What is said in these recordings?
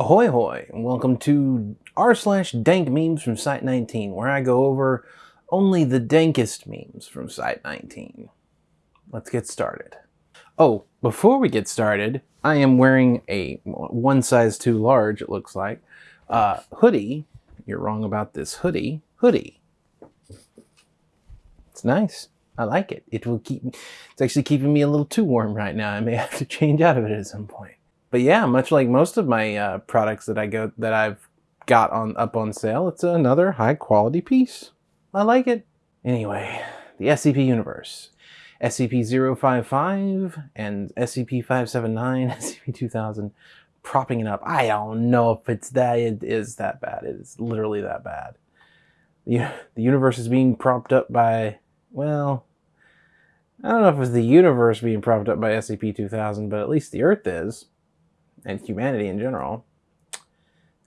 Ahoy hoy, and welcome to r slash dank memes from Site19, where I go over only the dankest memes from Site19. Let's get started. Oh, before we get started, I am wearing a one size too large, it looks like, uh, hoodie. You're wrong about this hoodie. Hoodie. It's nice. I like it. It will keep me, it's actually keeping me a little too warm right now. I may have to change out of it at some point but yeah, much like most of my uh, products that I go that I've got on up on sale, it's another high quality piece. I like it. Anyway, the SCP universe. SCP-055 and SCP-579, SCP-2000 propping it up. I don't know if it's that it is that bad. It is literally that bad. The, the universe is being propped up by, well, I don't know if it's the universe being propped up by SCP-2000, but at least the Earth is and humanity in general.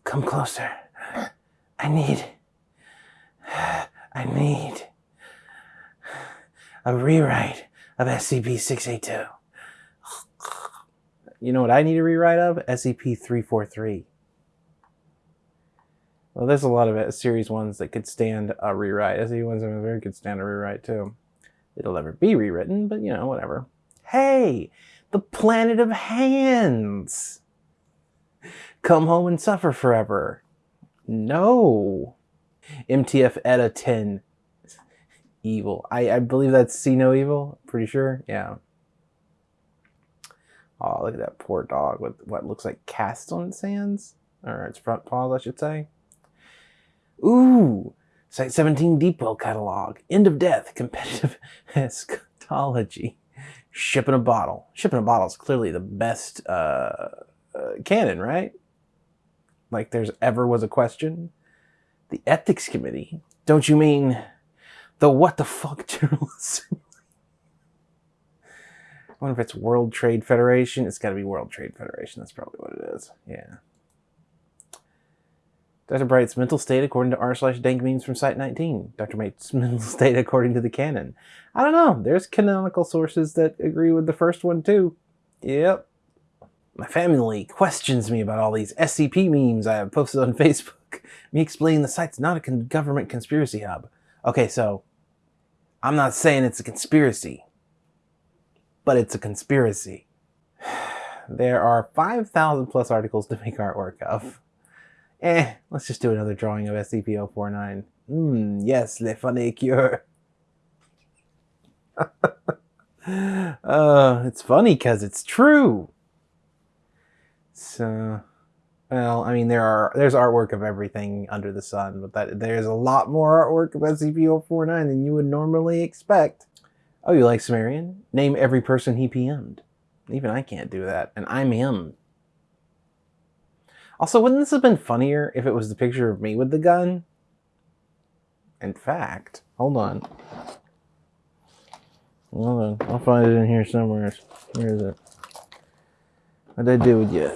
Come closer. I need, I need a rewrite of SCP-682. You know what I need a rewrite of? SCP-343. Well, there's a lot of series ones that could stand a rewrite. SCP-173 could stand a rewrite too. It'll never be rewritten, but you know, whatever. Hey, the planet of hands! Come home and suffer forever. No. MTF ETA 10. Evil. I, I believe that's See No Evil. Pretty sure. Yeah. Oh, look at that poor dog with what looks like casts on its hands. Or its front paws, I should say. Ooh. Site 17 Deepwell catalog. End of death. Competitive eschatology. Ship in a bottle. Shipping a bottle is clearly the best uh, uh, canon, right? Like there's ever was a question. The ethics committee? Don't you mean the what the fuck journalism? I wonder if it's World Trade Federation. It's got to be World Trade Federation. That's probably what it is. Yeah. Dr. Bright's mental state according to r slash dank memes from Site 19. Dr. Bright's mental state according to the canon. I don't know. There's canonical sources that agree with the first one too. Yep. My family questions me about all these SCP memes I have posted on Facebook. me explaining the site's not a con government conspiracy hub. Okay, so I'm not saying it's a conspiracy, but it's a conspiracy. There are 5,000 plus articles to make artwork of. Eh, let's just do another drawing of SCP-049. Hmm, yes, le funny cure. uh, it's funny because it's true. So, well, I mean, there are there's artwork of everything under the sun, but that there's a lot more artwork of SCP-049 than you would normally expect. Oh, you like Sumerian? Name every person he PM'd. Even I can't do that, and I'm him. Also, wouldn't this have been funnier if it was the picture of me with the gun? In fact, hold on. Hold on, I'll find it in here somewhere. Where is it? What did I do with you?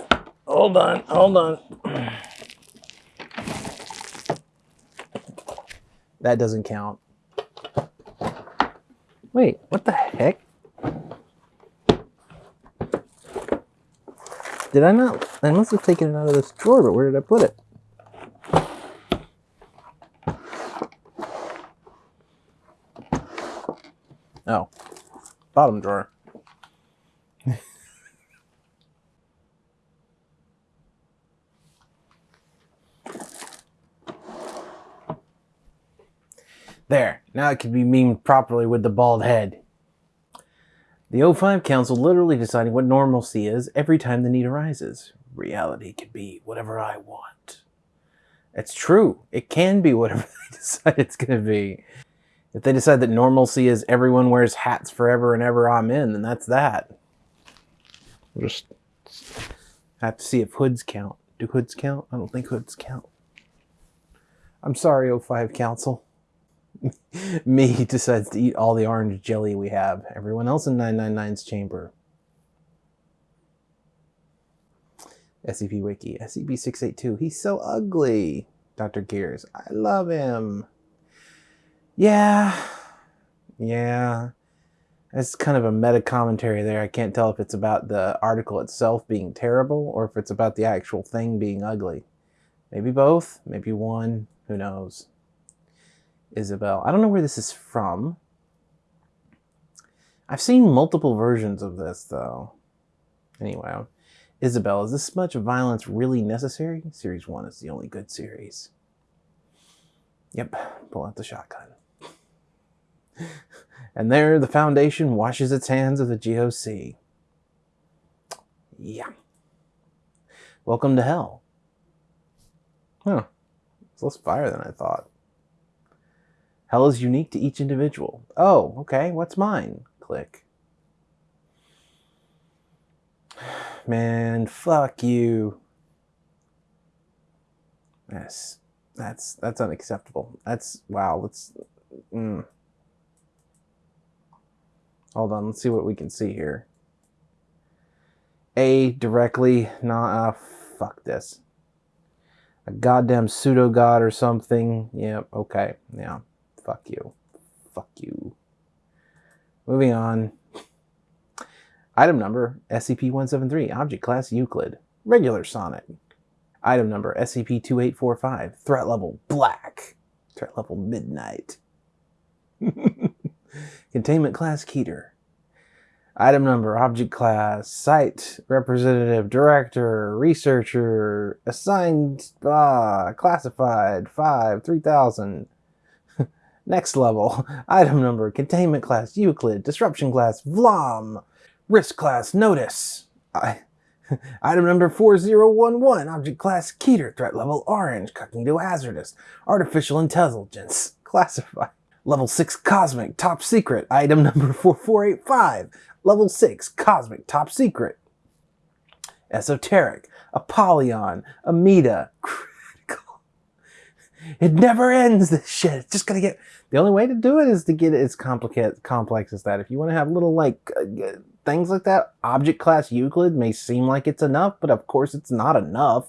Hold on, hold on. That doesn't count. Wait, what the heck? Did I not? I must have taken it out of this drawer, but where did I put it? Oh, bottom drawer. There, now it can be memed properly with the bald head. The O5 Council literally deciding what normalcy is every time the need arises. Reality can be whatever I want. It's true. It can be whatever they decide it's going to be. If they decide that normalcy is everyone wears hats forever and ever, I'm in, then that's that. Just have to see if hoods count. Do hoods count? I don't think hoods count. I'm sorry, O5 Council. Me decides to eat all the orange jelly we have. Everyone else in 999's chamber. SCP Wiki. SCP-682. He's so ugly. Dr. Gears. I love him. Yeah. Yeah. It's kind of a meta commentary there. I can't tell if it's about the article itself being terrible or if it's about the actual thing being ugly. Maybe both, maybe one, who knows. Isabel. I don't know where this is from. I've seen multiple versions of this though. Anyway, Isabel, is this much violence really necessary? Series 1 is the only good series. Yep, pull out the shotgun. and there the Foundation washes its hands of the GOC. Yeah. Welcome to hell. Huh. It's less fire than I thought. Hell is unique to each individual. Oh, okay. What's mine? Click. Man, fuck you. Yes. That's that's unacceptable. That's wow. Let's. Mm. Hold on. Let's see what we can see here. A directly. Nah. Uh, fuck this. A goddamn pseudo god or something. Yep. Yeah, okay. Yeah. Fuck you. Fuck you. Moving on. Item number SCP-173, Object Class Euclid, Regular Sonic. Item number SCP-2845, Threat Level Black, Threat Level Midnight. Containment Class Keter. Item number, Object Class, Site, Representative, Director, Researcher, Assigned, uh, Classified, 5, 3000. Next level, Item number, Containment Class Euclid, Disruption Class Vlam. Risk class notice. I, item number 4011, object class Keter, threat level orange, cognitohazardous, artificial intelligence, classified. Level 6 cosmic, top secret, item number 4485, level 6 cosmic, top secret. Esoteric, Apollyon, Amida. It never ends, this shit. It's just gonna get. The only way to do it is to get it as complicated, complex as that. If you want to have little, like, uh, things like that, object class Euclid may seem like it's enough, but of course it's not enough.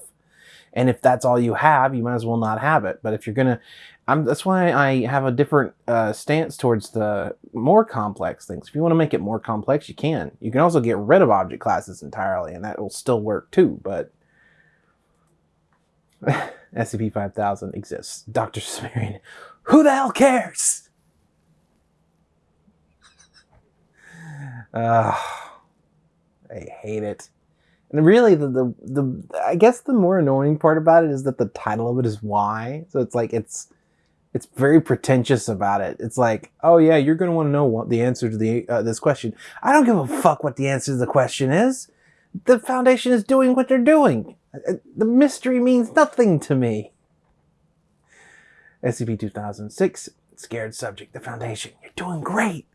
And if that's all you have, you might as well not have it. But if you're gonna, I'm, that's why I have a different uh, stance towards the more complex things. If you want to make it more complex, you can. You can also get rid of object classes entirely, and that will still work too. But SCP-5000 exists. Dr. Sumerian, who the hell cares? Uh, I hate it. And really, the, the the I guess the more annoying part about it is that the title of it is why. So it's like it's it's very pretentious about it. It's like, oh yeah, you're gonna want to know what the answer to the uh, this question. I don't give a fuck what the answer to the question is. The foundation is doing what they're doing. Uh, the mystery means nothing to me. SCP-2006, scared subject, the foundation. You're doing great.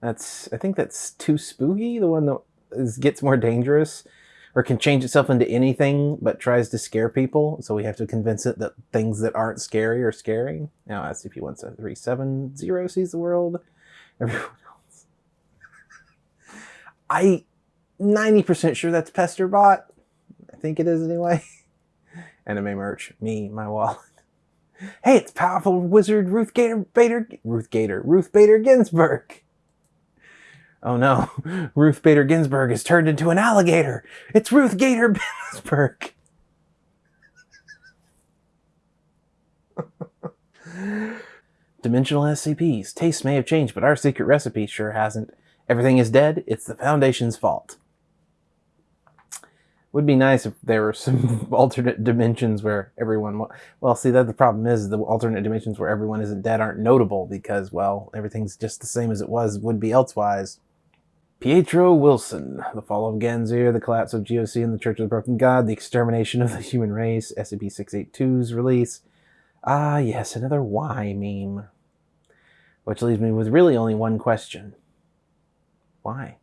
That's I think that's too spooky. The one that is, gets more dangerous or can change itself into anything but tries to scare people. So we have to convince it that things that aren't scary are scary. Now SCP-1770 sees the world. Everyone else. I 90% sure that's Pesterbot. I think it is anyway. Anime merch. Me, my wallet. Hey, it's powerful wizard Ruth Gator Bader Ruth Gator Ruth Bader Ginsburg. Oh no, Ruth Bader Ginsburg has turned into an alligator. It's Ruth Gator Ginsburg. Dimensional SCPs. Tastes may have changed, but our secret recipe sure hasn't. Everything is dead. It's the Foundation's fault. Would be nice if there were some alternate dimensions where everyone. Well, see, that the problem is the alternate dimensions where everyone isn't dead aren't notable because, well, everything's just the same as it was would be elsewise. Pietro Wilson, The Fall of Ganzir, The Collapse of GOC and the Church of the Broken God, The Extermination of the Human Race, SCP-682's release. Ah, yes, another why meme. Which leaves me with really only one question. Why?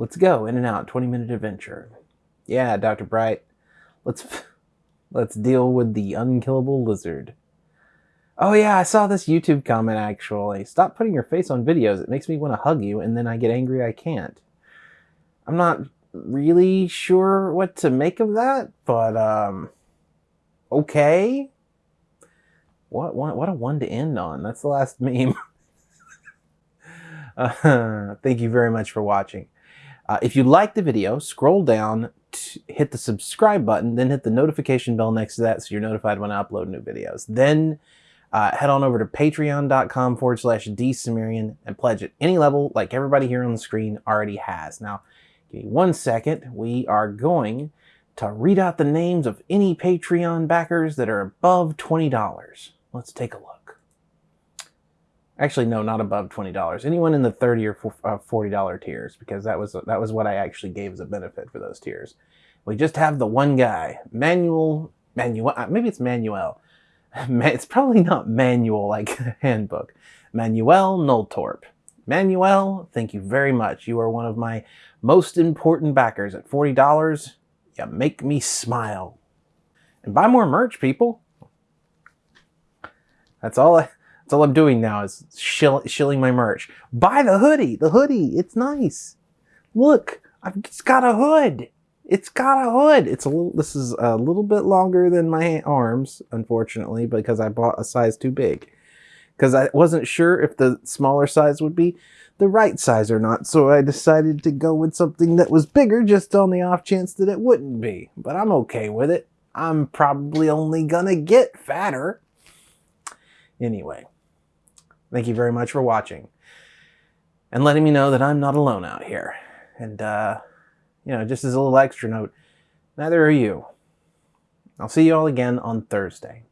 Let's go, in and out, 20-minute adventure. Yeah, Dr. Bright, let's, let's deal with the unkillable lizard. Oh yeah, I saw this YouTube comment actually. Stop putting your face on videos. It makes me want to hug you and then I get angry I can't. I'm not really sure what to make of that, but um okay. What what what a one to end on. That's the last meme. Uh, thank you very much for watching. Uh, if you like the video, scroll down, hit the subscribe button, then hit the notification bell next to that so you're notified when I upload new videos. Then uh, head on over to patreon.com forward slash dsumerian and pledge at any level like everybody here on the screen already has. Now, give me one second. We are going to read out the names of any Patreon backers that are above $20. Let's take a look. Actually, no, not above $20. Anyone in the 30 or $40 uh, tiers, because that was, that was what I actually gave as a benefit for those tiers. We just have the one guy, Manuel, Manuel, uh, maybe it's Manuel. It's probably not manual like handbook. Manuel Noltorp. Manuel, thank you very much. You are one of my most important backers at $40. You make me smile. And buy more merch, people. That's all I, that's all I'm doing now is shill, shilling my merch. Buy the hoodie. The hoodie. It's nice. Look, I've just got a hood. It's got a hood. It's a little, this is a little bit longer than my arms, unfortunately, because I bought a size too big. Because I wasn't sure if the smaller size would be the right size or not. So I decided to go with something that was bigger just on the off chance that it wouldn't be. But I'm okay with it. I'm probably only gonna get fatter. Anyway, thank you very much for watching and letting me know that I'm not alone out here. And, uh, you know, just as a little extra note, neither are you. I'll see you all again on Thursday.